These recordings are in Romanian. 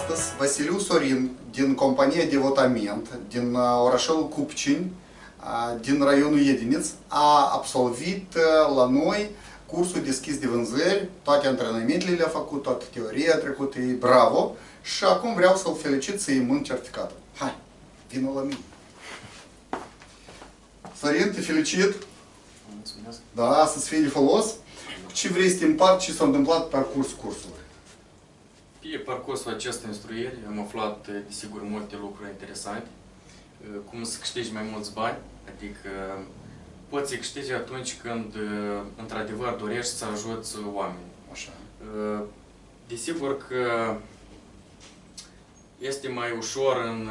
astăzi Vasiliu Sorin din compania Devotament din uh, orașul Cupcini, uh, din raionul Iediniț, a absolvit uh, la noi cursul deschis de vânzări, toate antrenamentele le-a făcut, toată teoria a trecut, e bravo și acum vreau să-l felicit să-i mân certificatul. Hai, vină la mine. Sorin, te felicit! Mulțumesc. Da, să-ți fie de folos. Ce vrei să te împart, ce s-a întâmplat pe parcurs cursului? Pe parcursul acestei instruiri am aflat, desigur, multe lucruri interesante. Cum să câștigi mai mulți bani, adică poți să câștigi atunci când, într-adevăr, dorești să ajuți oamenii. Așa. Desigur că este mai ușor în,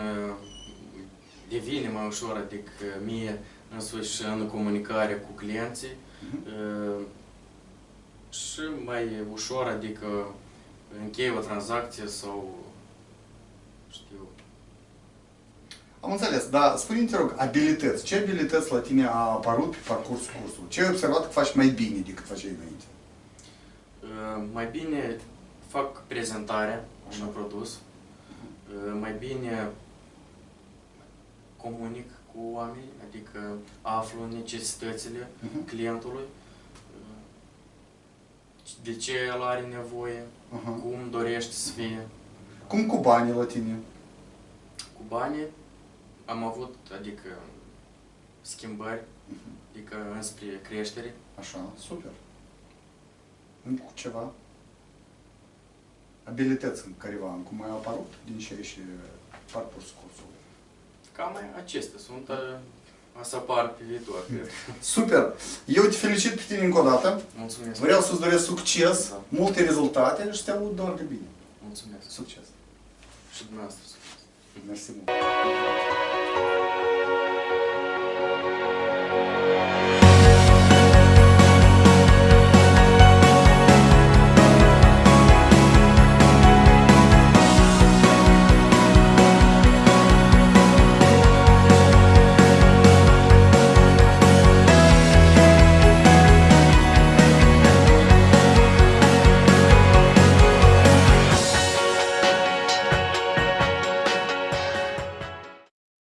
devine mai ușor, adică mie însuși în comunicare cu clienții Mhm. și mai ușor, adică închei o tranzacție sau știu. Am înțeles, dar spune te rog, abilități. Ce abilități la tine a apărut pe parcursul cursului? Ce ai observat că faci mai bine decât făceai înainte? Uh, Mai bine fac prezentarea unui produs, Uh, mai bine comunic cu oamenii, adică aflu necesitățile Mhm. clientului, uh, de ce el are nevoie, Aha. cum dorește să fie. Cum cu banii la tine? Cu banii am avut, adică, schimbări, Mhm. adică înspre creștere. Așa, super. Încă cu ceva? Abilități în careva, cum mai au apărut din ce și parcursul cursului. Cam acestea sunt, uh, a să apar pe viitor, cred. Super! Eu te felicit pe tine încă o dată. Mulțumesc. Vreau să-ți doresc succes, Da. multe rezultate și să te aud doar de bine. Mulțumesc. Succes! Și dumneavoastră. Mersi mult!